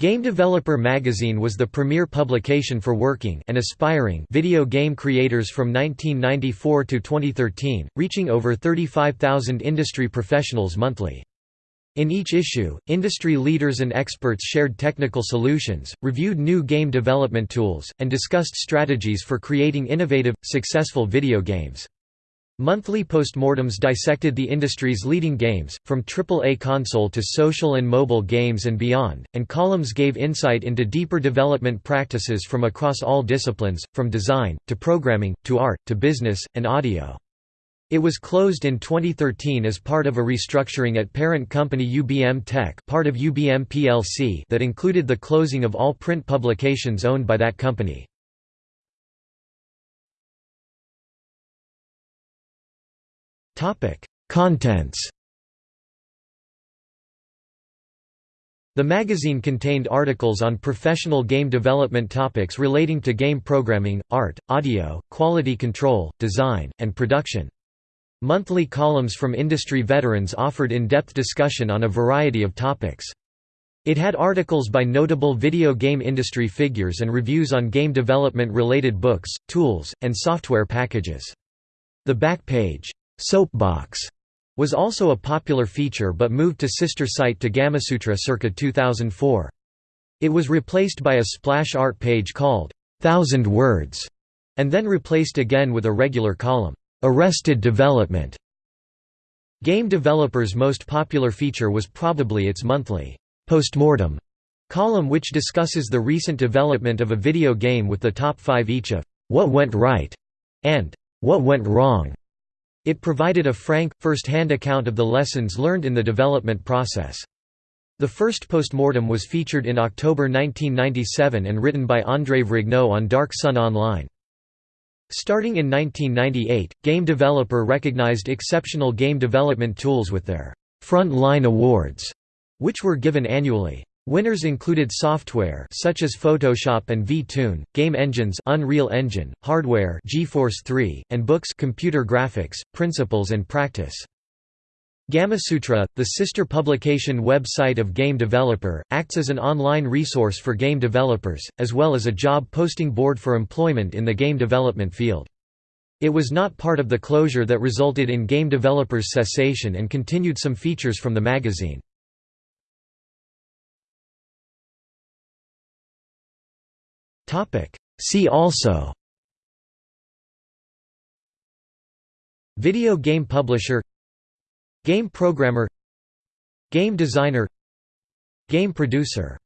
Game Developer magazine was the premier publication for working and aspiring video game creators from 1994 to 2013, reaching over 35,000 industry professionals monthly. In each issue, industry leaders and experts shared technical solutions, reviewed new game development tools, and discussed strategies for creating innovative, successful video games. Monthly postmortems dissected the industry's leading games, from AAA console to social and mobile games and beyond, and columns gave insight into deeper development practices from across all disciplines, from design, to programming, to art, to business, and audio. It was closed in 2013 as part of a restructuring at parent company UBM Tech part of UBM plc that included the closing of all print publications owned by that company. Contents The magazine contained articles on professional game development topics relating to game programming, art, audio, quality control, design, and production. Monthly columns from industry veterans offered in-depth discussion on a variety of topics. It had articles by notable video game industry figures and reviews on game development-related books, tools, and software packages. The back page Soapbox was also a popular feature but moved to sister site to Gamasutra circa 2004. It was replaced by a splash art page called Thousand Words, and then replaced again with a regular column, Arrested Development. Game Developer's most popular feature was probably its monthly postmortem column which discusses the recent development of a video game with the top five each of what went right and what went wrong. It provided a frank, first-hand account of the lessons learned in the development process. The first postmortem was featured in October 1997 and written by André Vrignaud on Dark Sun Online. Starting in 1998, Game Developer recognized exceptional game development tools with their «Front Line Awards», which were given annually. Winners included software such as Photoshop and V-Tune, game engines Unreal Engine, hardware GeForce 3, and books computer graphics, principles and practice. Gamasutra, the sister publication website of Game Developer, acts as an online resource for game developers, as well as a job posting board for employment in the game development field. It was not part of the closure that resulted in Game Developers' cessation and continued some features from the magazine. See also Video game publisher Game programmer Game designer Game producer